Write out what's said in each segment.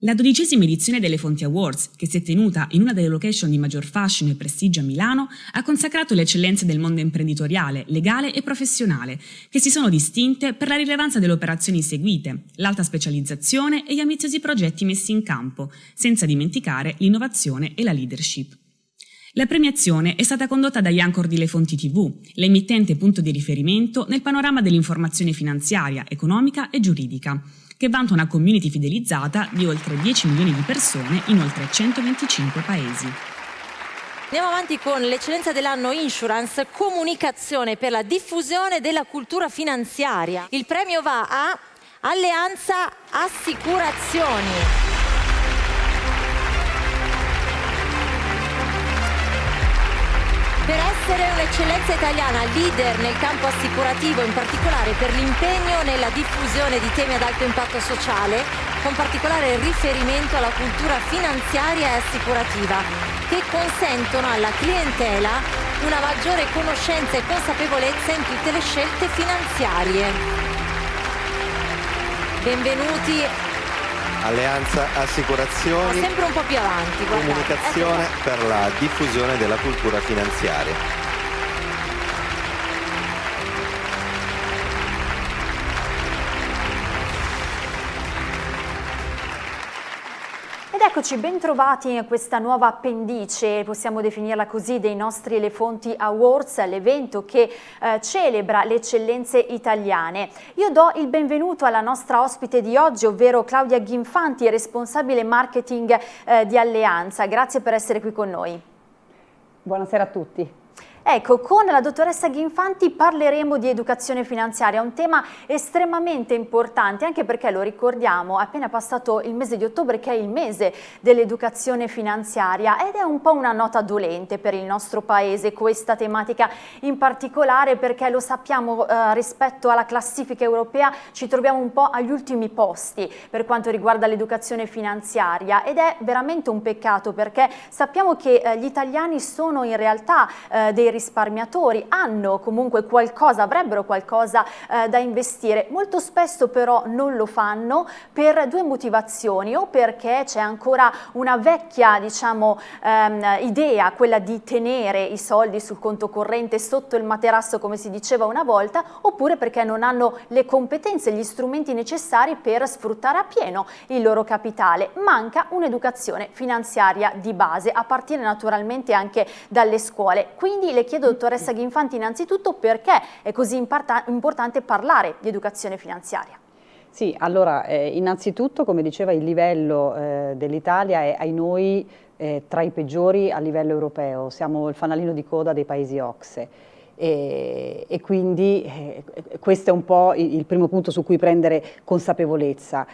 La dodicesima edizione delle Fonti Awards, che si è tenuta in una delle location di maggior fascino e prestigio a Milano, ha consacrato le eccellenze del mondo imprenditoriale, legale e professionale, che si sono distinte per la rilevanza delle operazioni seguite, l'alta specializzazione e gli ambiziosi progetti messi in campo, senza dimenticare l'innovazione e la leadership. La premiazione è stata condotta da Iancor di Le Fonti TV, l'emittente punto di riferimento nel panorama dell'informazione finanziaria, economica e giuridica, che vanta una community fidelizzata di oltre 10 milioni di persone in oltre 125 paesi. Andiamo avanti con l'eccellenza dell'anno Insurance, comunicazione per la diffusione della cultura finanziaria. Il premio va a Alleanza Assicurazioni. Essere un'eccellenza italiana leader nel campo assicurativo, in particolare per l'impegno nella diffusione di temi ad alto impatto sociale, con particolare riferimento alla cultura finanziaria e assicurativa, che consentono alla clientela una maggiore conoscenza e consapevolezza in tutte le scelte finanziarie. Benvenuti Alleanza Assicurazioni. sempre un po' più avanti. Guardate. Comunicazione ecco. per la diffusione della cultura finanziaria. Eccoci, bentrovati in questa nuova appendice, possiamo definirla così, dei nostri Elefonti Awards, l'evento che eh, celebra le eccellenze italiane. Io do il benvenuto alla nostra ospite di oggi, ovvero Claudia Ghinfanti, responsabile marketing eh, di Alleanza. Grazie per essere qui con noi. Buonasera a tutti. Ecco, con la dottoressa Ghinfanti parleremo di educazione finanziaria, un tema estremamente importante, anche perché lo ricordiamo, è appena passato il mese di ottobre che è il mese dell'educazione finanziaria ed è un po' una nota dolente per il nostro paese questa tematica in particolare perché lo sappiamo eh, rispetto alla classifica europea ci troviamo un po' agli ultimi posti per quanto riguarda l'educazione finanziaria ed è veramente un peccato perché sappiamo che eh, gli italiani sono in realtà eh, dei risparmiatori hanno comunque qualcosa, avrebbero qualcosa eh, da investire, molto spesso però non lo fanno per due motivazioni o perché c'è ancora una vecchia diciamo, ehm, idea, quella di tenere i soldi sul conto corrente sotto il materasso come si diceva una volta oppure perché non hanno le competenze, gli strumenti necessari per sfruttare appieno il loro capitale. Manca un'educazione finanziaria di base a partire naturalmente anche dalle scuole, quindi le chiedo, dottoressa Ghinfanti, innanzitutto perché è così importante parlare di educazione finanziaria? Sì, allora, eh, innanzitutto, come diceva, il livello eh, dell'Italia è ai noi eh, tra i peggiori a livello europeo, siamo il fanalino di coda dei paesi OXE. E, e, quindi eh, questo è un po' il, il, primo punto su cui prendere consapevolezza.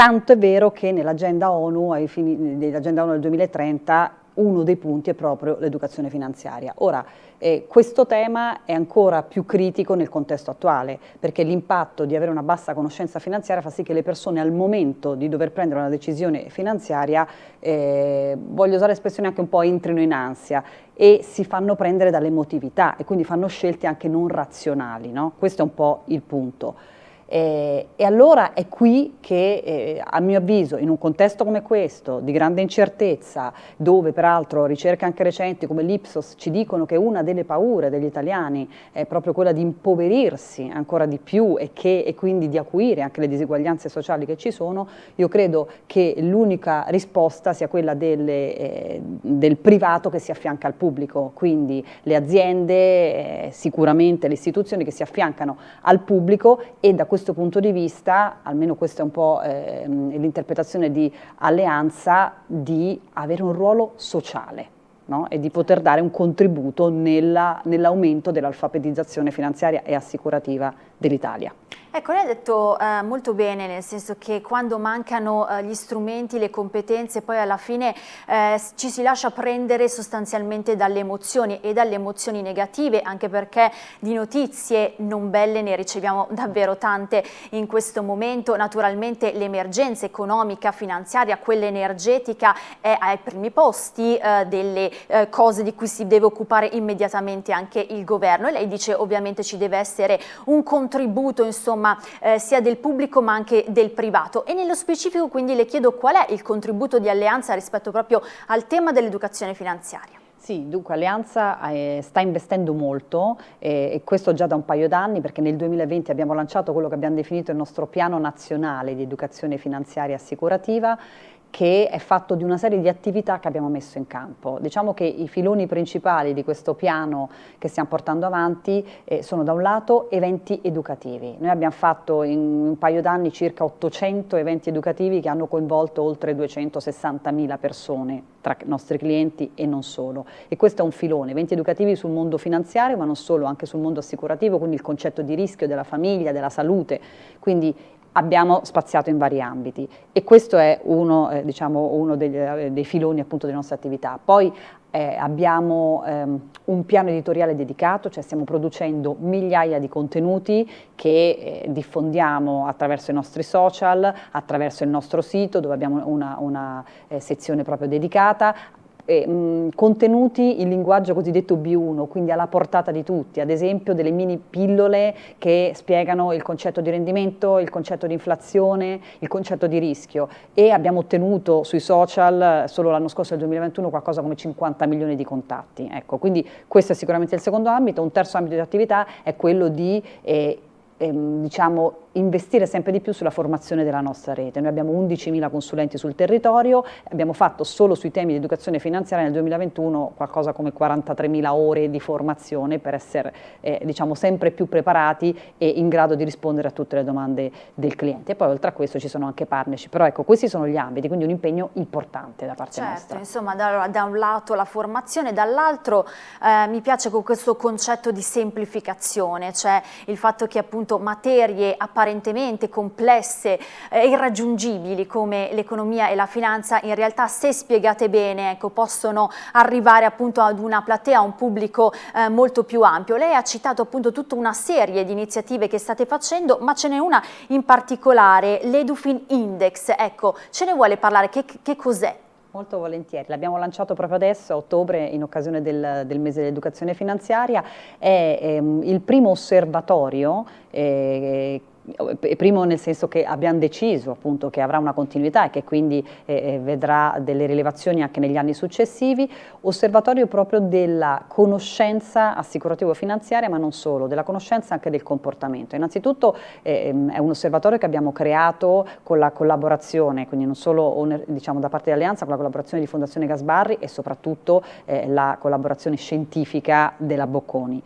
Tanto è vero che nell'agenda ONU, nell'agenda ONU del 2030 uno dei punti è proprio l'educazione finanziaria. Ora, eh, questo tema è ancora più critico nel contesto attuale, perché l'impatto di avere una bassa conoscenza finanziaria fa sì che le persone al momento di dover prendere una decisione finanziaria, eh, voglio usare l'espressione anche un po' entrino in ansia e si fanno prendere dall'emotività e quindi fanno scelte anche non razionali, no? questo è un po' il punto. Eh, e allora è qui che, eh, a mio avviso, in un contesto come questo, di grande incertezza, dove peraltro ricerche anche recenti come l'Ipsos ci dicono che una delle paure degli italiani è proprio quella di impoverirsi ancora di più e, che, e quindi di acuire anche le diseguaglianze sociali che ci sono, io credo che l'unica risposta sia quella delle, eh, del privato che si affianca al pubblico, quindi le aziende, eh, sicuramente le istituzioni che si affiancano al pubblico e da questo questo punto di vista, almeno questa è un po' eh, l'interpretazione di alleanza, di avere un ruolo sociale. No? e di poter dare un contributo nell'aumento nell dell'alfabetizzazione finanziaria e assicurativa dell'Italia. Ecco, lei ha detto eh, molto bene, nel senso che quando mancano eh, gli strumenti, le competenze, poi alla fine eh, ci si lascia prendere sostanzialmente dalle emozioni e dalle emozioni negative, anche perché di notizie non belle ne riceviamo davvero tante in questo momento. Naturalmente l'emergenza economica, finanziaria, quella energetica è ai primi posti eh, delle eh, cose di cui si deve occupare immediatamente anche il governo e lei dice ovviamente ci deve essere un contributo insomma insomma eh, sia del pubblico ma anche del privato e nello specifico quindi le chiedo qual è il contributo di Alleanza rispetto proprio al tema dell'educazione finanziaria. Sì, dunque Alleanza eh, sta investendo molto eh, e questo già da un paio d'anni perché nel 2020 abbiamo lanciato quello che abbiamo definito il nostro piano nazionale di educazione finanziaria assicurativa che è fatto di una serie di attività che abbiamo messo in campo. Diciamo che i filoni principali di questo piano che stiamo portando avanti eh, sono da un lato eventi educativi. Noi abbiamo fatto in un paio d'anni circa 800 eventi educativi che hanno coinvolto oltre 260.000 persone tra i nostri clienti e non solo. E questo è un filone, eventi educativi sul mondo finanziario ma non solo, anche sul mondo assicurativo, quindi il concetto di rischio della famiglia, della salute, quindi abbiamo spaziato in vari ambiti e questo è uno, eh, diciamo, uno degli, eh, dei filoni appunto delle nostre attività. Poi eh, abbiamo ehm, un piano editoriale dedicato, cioè stiamo producendo migliaia di contenuti che eh, diffondiamo attraverso i nostri social, attraverso il nostro sito dove abbiamo una, una eh, sezione proprio dedicata, eh, mh, contenuti in linguaggio cosiddetto B1, quindi alla portata di tutti, ad esempio delle mini pillole che spiegano il concetto di rendimento, il concetto di inflazione, il concetto di rischio e abbiamo ottenuto sui social solo l'anno scorso, nel 2021, qualcosa come 50 milioni di contatti. Ecco, quindi questo è sicuramente il secondo ambito, un terzo ambito di attività è quello di eh, ehm, diciamo, investire sempre di più sulla formazione della nostra rete. Noi abbiamo 11.000 consulenti sul territorio, abbiamo fatto solo sui temi di educazione finanziaria nel 2021 qualcosa come 43.000 ore di formazione per essere eh, diciamo, sempre più preparati e in grado di rispondere a tutte le domande del cliente. E poi oltre a questo ci sono anche partnership, però ecco questi sono gli ambiti, quindi un impegno importante da parte certo, nostra. Insomma da, da, un lato la formazione, dall'altro eh, mi piace con questo concetto di semplificazione, cioè il fatto che appunto materie apparentemente apparentemente complesse e irraggiungibili come l'economia e la finanza, in realtà se spiegate bene ecco, possono arrivare appunto ad una platea, a un pubblico eh, molto più ampio. Lei ha citato appunto tutta una serie di iniziative che state facendo, ma ce n'è una in particolare, l'Edufin Index. Ecco, ce ne vuole parlare? Che, che cos'è? Molto volentieri, l'abbiamo lanciato proprio adesso, a ottobre, in occasione del, del mese dell'educazione finanziaria, è ehm, il primo osservatorio eh, primo nel senso che abbiamo deciso appunto che avrà una continuità e che quindi eh, eh, vedrà delle rilevazioni anche negli anni successivi, osservatorio proprio della conoscenza assicurativo-finanziaria ma non solo, della conoscenza anche del comportamento. Innanzitutto eh, è un osservatorio che abbiamo creato con la collaborazione, quindi non solo diciamo, da parte dell'Alleanza, con la collaborazione di Fondazione Gasbarri e soprattutto eh, la collaborazione scientifica della Bocconi.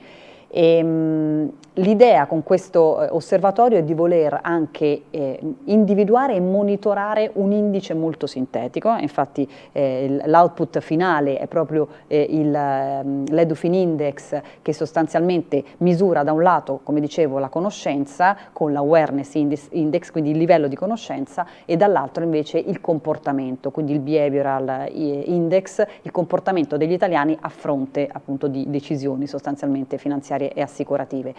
Ehm, l'idea con questo eh, osservatorio è di voler anche eh, individuare e monitorare un indice molto sintetico, infatti eh, l'output finale è proprio eh, ehm, l'Edufin Index che sostanzialmente misura da un lato, come dicevo, la conoscenza con l'Awareness Index, quindi il livello di conoscenza, e dall'altro invece il comportamento, quindi il Behavioral eh, Index, il comportamento degli italiani a fronte appunto di decisioni sostanzialmente finanziarie finanziarie e assicurative.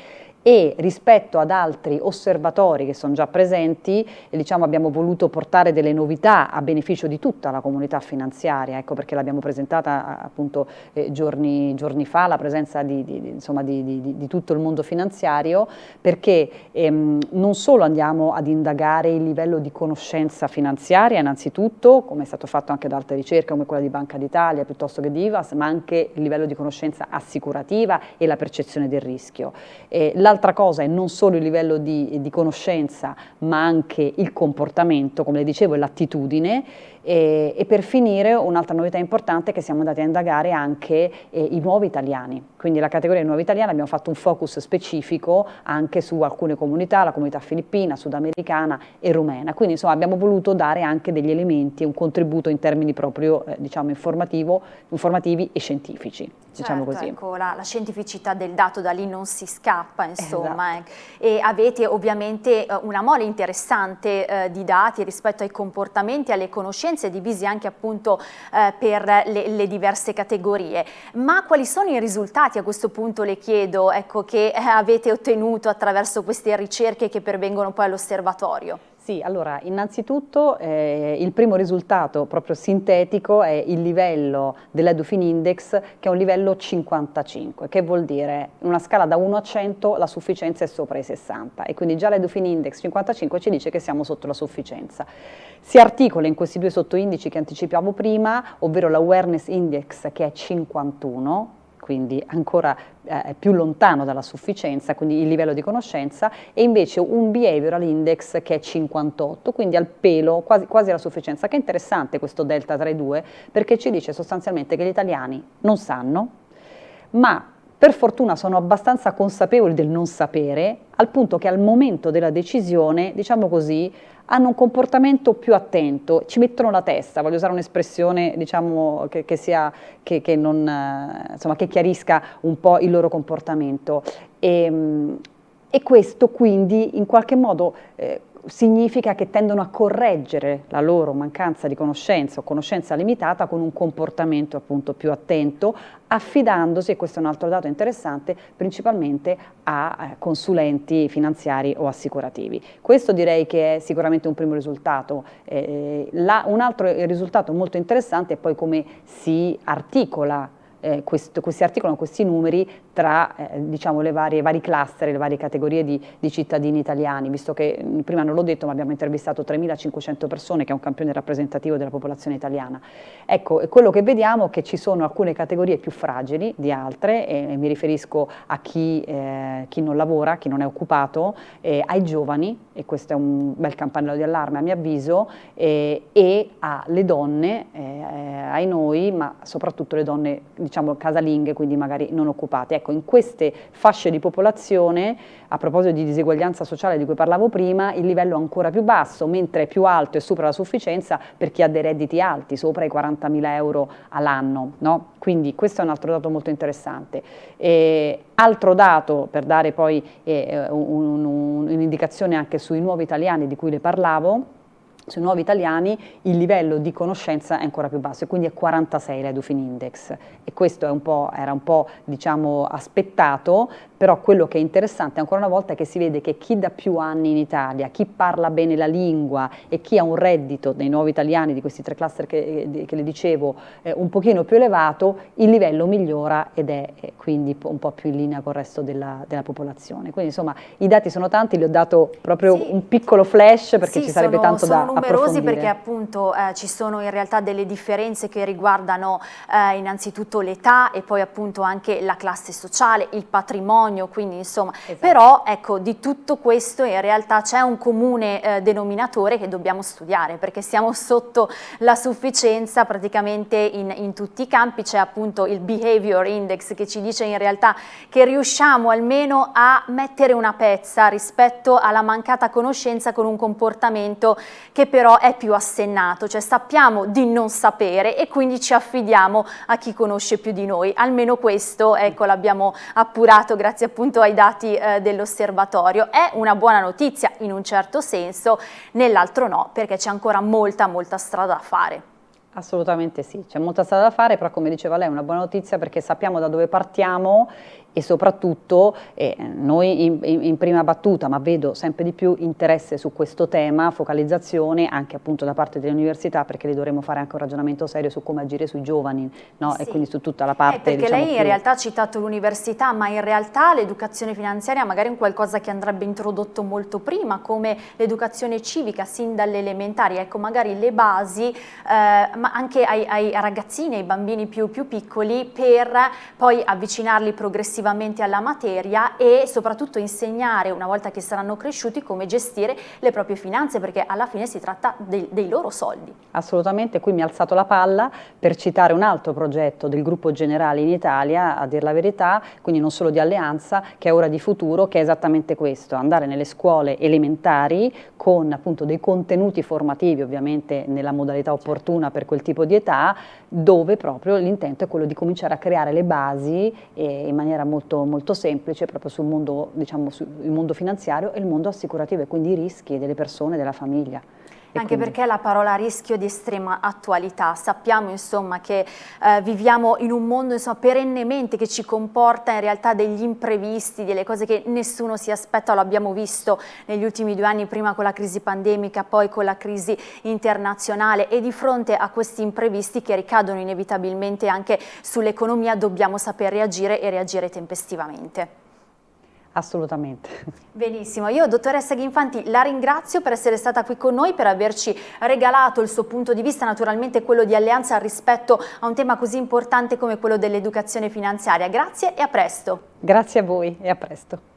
E rispetto ad altri osservatori che sono già presenti diciamo, abbiamo voluto portare delle novità a beneficio di tutta la comunità finanziaria, ecco perché l'abbiamo presentata appunto eh, giorni, giorni, fa, la presenza di, di, insomma, di, di, tutto il mondo finanziario perché ehm, non solo andiamo ad indagare il livello di conoscenza finanziaria innanzitutto, come è stato fatto anche da altre ricerche come quella di Banca d'Italia piuttosto che di IVAS, ma anche il livello di conoscenza assicurativa e la percezione del rischio. Eh, L'altra cosa è non solo il livello di, di conoscenza, ma anche il comportamento, come le dicevo, l'attitudine e, e, per finire un'altra novità importante è che siamo andati a indagare anche eh, i nuovi italiani, quindi la categoria nuovi italiani abbiamo fatto un focus specifico anche su alcune comunità, la comunità filippina, sudamericana e rumena, quindi insomma abbiamo voluto dare anche degli elementi, un contributo in termini proprio eh, diciamo informativi e scientifici. Diciamo certo, così. Ecco, la, la, scientificità del dato da lì non si scappa insomma esatto. eh. e avete ovviamente eh, una mole interessante eh, di dati rispetto ai comportamenti, alle conoscenze competenze divisi anche appunto eh, per le, le, diverse categorie. Ma quali sono i risultati a questo punto le chiedo ecco, che eh, avete ottenuto attraverso queste ricerche che pervengono poi all'osservatorio? Sì, allora innanzitutto eh, il primo risultato proprio sintetico è il livello dell'Edufin Index che è un livello 55, che vuol dire in una scala da 1 a 100 la sufficienza è sopra i 60 e quindi già l'Edufin Index 55 ci dice che siamo sotto la sufficienza. Si articola in questi due sottoindici che anticipavo prima, ovvero l'Awareness Index che è 51, quindi ancora eh, più lontano dalla sufficienza, quindi il livello di conoscenza, e invece un behavioral index che è 58, quindi al pelo, quasi, quasi alla sufficienza, che è interessante questo delta tra i due, perché ci dice sostanzialmente che gli italiani non sanno, ma per fortuna sono abbastanza consapevoli del non sapere, al punto che al momento della decisione, diciamo così, hanno un comportamento più attento, ci mettono la testa, voglio usare un'espressione diciamo, che, che, sia, che, che, non, insomma, che chiarisca un po' il loro comportamento. E, ehm, e questo quindi in qualche modo eh, significa che tendono a correggere la loro mancanza di conoscenza o conoscenza limitata con un comportamento appunto più attento, affidandosi, e questo è un altro dato interessante, principalmente a eh, consulenti finanziari o assicurativi. Questo direi che è sicuramente un primo risultato. Eh, la, un altro risultato molto interessante è poi come si articola eh, questo, questi articolano questi numeri tra eh, diciamo, le varie, vari cluster, le varie categorie di, di, cittadini italiani, visto che prima non l'ho detto ma abbiamo intervistato 3.500 persone che è un campione rappresentativo della popolazione italiana. Ecco, quello che vediamo è che ci sono alcune categorie più fragili di altre, e, e mi riferisco a chi, eh, chi, non lavora, chi non è occupato, eh, ai giovani, e questo è un bel campanello di allarme a mio avviso, e alle donne, eh, ai noi, ma soprattutto le donne diciamo casalinghe, quindi magari non occupate. Ecco, in queste fasce di popolazione, a proposito di diseguaglianza sociale di cui parlavo prima, il livello è ancora più basso, mentre più alto e supera la sufficienza per chi ha dei redditi alti, sopra i 40.000 euro all'anno. No? Quindi questo è un altro dato molto interessante. E altro dato, per dare poi eh, un'indicazione un, un anche sui nuovi italiani di cui le parlavo, sui nuovi italiani il livello di conoscenza è ancora più basso e quindi è 46 l'Edufin Index e questo un era un po' diciamo, aspettato però quello che è interessante ancora una volta è che si vede che chi da più anni in Italia, chi parla bene la lingua e chi ha un reddito dei nuovi italiani, di questi tre cluster che, che le dicevo, eh, un pochino più elevato, il livello migliora ed è eh, quindi un po' più in linea con il resto della, della, popolazione. Quindi insomma i dati sono tanti, li ho dato proprio sì. un piccolo flash perché sì, ci sarebbe sono, tanto sono da numerosi perché appunto eh, ci sono in realtà delle differenze che riguardano eh, innanzitutto l'età e poi appunto anche la classe sociale, il patrimonio, quindi insomma. Esatto. però ecco di tutto questo in realtà c'è un comune eh, denominatore che dobbiamo studiare perché siamo sotto la sufficienza praticamente in, in tutti i campi, c'è appunto il behavior index che ci dice in realtà che riusciamo almeno a mettere una pezza rispetto alla mancata conoscenza con un comportamento che però è più assennato, cioè sappiamo di non sapere e quindi ci affidiamo a chi conosce più di noi, almeno questo ecco l'abbiamo appurato grazie appunto ai dati eh, dell'osservatorio. È una buona notizia in un certo senso, nell'altro no, perché c'è ancora molta molta strada da fare. Assolutamente sì, c'è molta strada da fare, però come diceva lei è una buona notizia perché sappiamo da dove partiamo e soprattutto eh, noi in, in, prima battuta, ma vedo sempre di più interesse su questo tema, focalizzazione anche appunto da parte delle università perché le dovremo fare anche un ragionamento serio su come agire sui giovani no? sì. e quindi su tutta la parte. Eh, perché diciamo, lei più... in realtà ha citato l'università, ma in realtà l'educazione finanziaria magari è un qualcosa che andrebbe introdotto molto prima, come l'educazione civica sin dalle elementari, ecco magari le basi, eh, ma anche ai, ai, ragazzini, ai bambini più, più piccoli per poi avvicinarli progressivamente effettivamente alla materia e soprattutto insegnare una volta che saranno cresciuti come gestire le proprie finanze perché alla fine si tratta dei, dei loro soldi. Assolutamente, qui mi ha alzato la palla per citare un altro progetto del gruppo generale in Italia, a dir la verità, quindi non solo di alleanza, che è ora di futuro, che è esattamente questo, andare nelle scuole elementari con appunto dei contenuti formativi, ovviamente nella modalità opportuna per quel tipo di età, dove proprio l'intento è quello di cominciare a creare le basi eh, in maniera molto, molto semplice proprio sul mondo, diciamo, sul mondo finanziario e il mondo assicurativo e quindi i rischi delle persone e della famiglia. Anche quindi... perché la parola rischio di estrema attualità, sappiamo insomma che eh, viviamo in un mondo insomma, perennemente che ci comporta in realtà degli imprevisti, delle cose che nessuno si aspetta, lo abbiamo visto negli ultimi due anni, prima con la crisi pandemica, poi con la crisi internazionale. E di fronte a questi imprevisti che ricadono inevitabilmente anche sull'economia dobbiamo saper reagire e reagire tempestivamente. Assolutamente. Benissimo, io dottoressa Ghinfanti la ringrazio per essere stata qui con noi, per averci regalato il suo punto di vista, naturalmente quello di Alleanza rispetto a un tema così importante come quello dell'educazione finanziaria. Grazie e a presto. Grazie a voi e a presto.